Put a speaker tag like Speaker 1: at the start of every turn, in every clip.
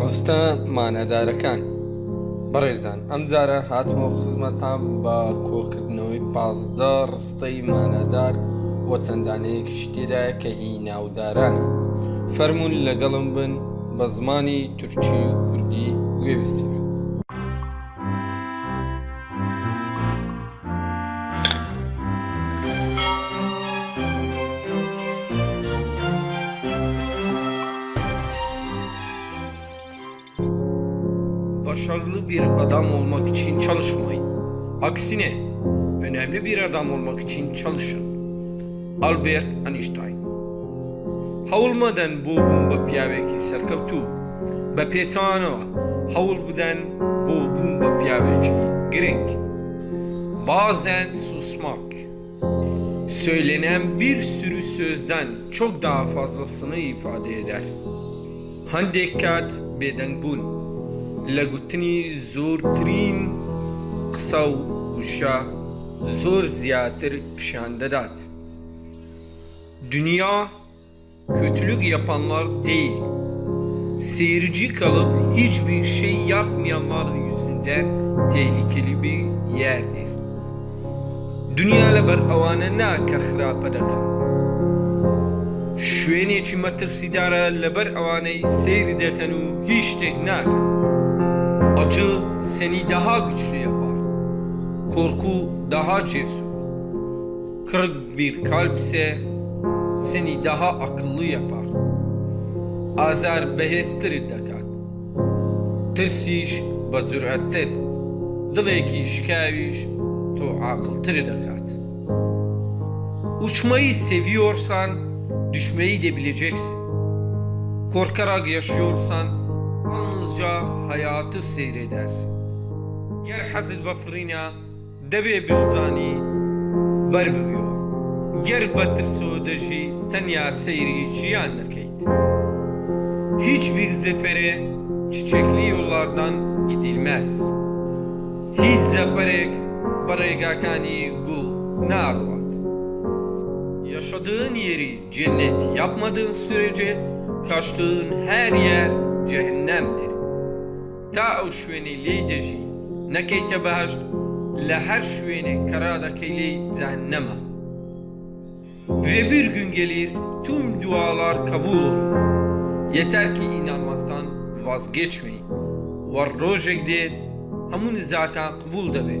Speaker 1: ڕستە مانەدارەکان. بەڕێزان ئەم جارە هاتمەوە خزمەتان بە کۆکردنەوەی پازدە ڕستەی مانەدار وە چەندانەیەکی تێدایە کە هی ناودارانە. فەرمونون لەگەڵم بن بە زمانی تورکی و کوردی گوێویستی Başarılı bir adam olmak için çalışmayın. Aksine önemli bir adam olmak için çalışın. Albert Einstein هەوڵمەدەن بۆ بوون بە پیاوێکی سەرکەوتوو بە پێچانەوە هەوڵ بدەن بۆ بوون بە پیاوێکی گرنگ bazen susmak söylenen bir sürü sözden çok daha fazlasını ifade eder. هەندێک بێدەنگ بوون لە گوتنی زۆرترین قسە و وشە زۆر زیاتر پیشان دەدات. Dünya kötülük yapanlar değil, seyirci kalıp hiçbir şey yapmayanlar yüzünden tehlikeli bir yerdir. Dünya لەبەر ئەوانە ناکە خراپە دەکەن. شوێنێکی مەترسیدارە لەبەر ئەوانەی seyri دەکەن و هیچ شتێک naکەن. Acı seni daha güçlü yapar. Korku daha cesur. Kırık bir kalp ise seni daha akıllı yapar. Azar behestir dakat. Tirsiş ve zürettir. Dileki şikaviş to akıltır dakat. Uçmayı seviyorsan düşmeyi de bileceksin. Korkarak yaşıyorsan yalnızca hayatı seyredersin. Gel hazır bafrina debe büzani ber bibyo. Gel batır soğudaji tenya seyri ciyan nakeyt. Hiçbir zefere çiçekli yollardan gidilmez. Hiç zaferek baraygakani gul narvat. Yaşadığın yeri cennet yapmadığın sürece kaçtığın her yer cehennemdir. Ta o şüveni leydeji nekeyte behşt le her şüveni karada keyley cehenneme. Ve bir gün gelir tüm dualar kabul olur. Yeter ki inanmaktan vazgeçmeyin. Var rojek de hamun zakan kabul de be.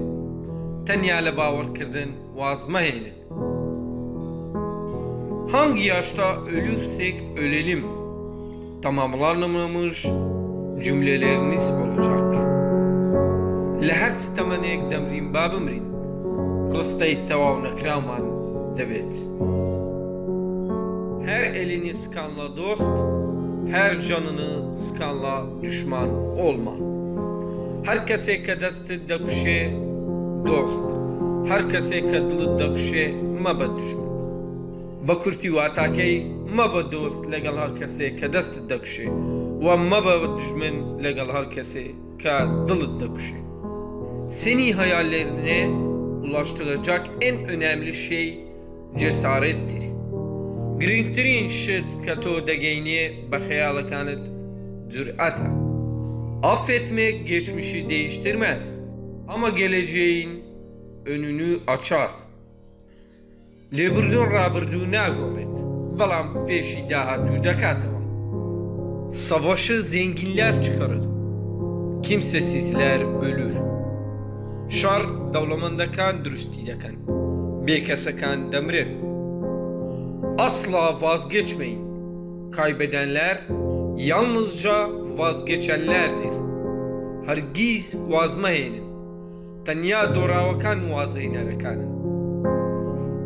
Speaker 1: Tenya le bavar kirdin vazmeheynin. Hangi yaşta ölürsek ölelim tamamlanmamış cümlelerimiz olacak. Leher temenek demrin babımrin rıstayı tevav nekraman debet. Her elini sıkanla dost, her canını sıkanla düşman olma. Herkese kadastı dakşe dost, herkese kadılı dakşe mabad düşman. بە کورتی واتاکەی مەبە دۆست لەگەڵ هەر کەسێک کە دەستت دەکشێ و مەبە دژمن لەگەڵ هەر کەسێ کە دڵت دەکشێ Seni hayallerine ulaştıracak en önemli şey cesarettir. Girngtirîn şit kە tۆ dەگەینێ بە خەیاڵەکانت cüretە. Affetmek geçmişi değiştirmez ama geleceğin önünü açar. لێبردون ڕابردوو ناگۆڕێت بەڵام پێشی داهاتوو دەکاتەوە Savaşı zenginler çıkarır. Kimsesizler ölür. Şar dewlemendekan dürüstî dekin. Bêkesekan demrin. Asla vazgeçmeyin. Kaybedenler yalnızca vazgeçenlerdir. Hergiz vazmehênin. Tenya dorawakan vazeynerekanin.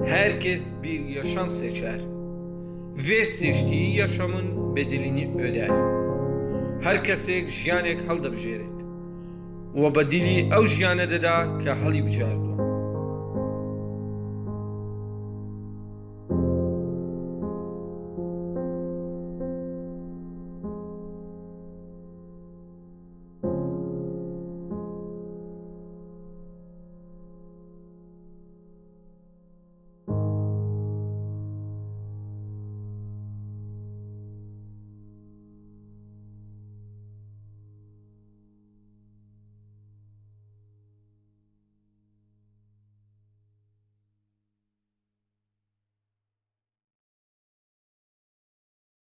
Speaker 1: Herkes bir yaşam seçer. Ve seçtiği yaşamın bedelini öder. Herkese jiyanek haldabjeret ve bedeli ev jiyane deda ke halı bicar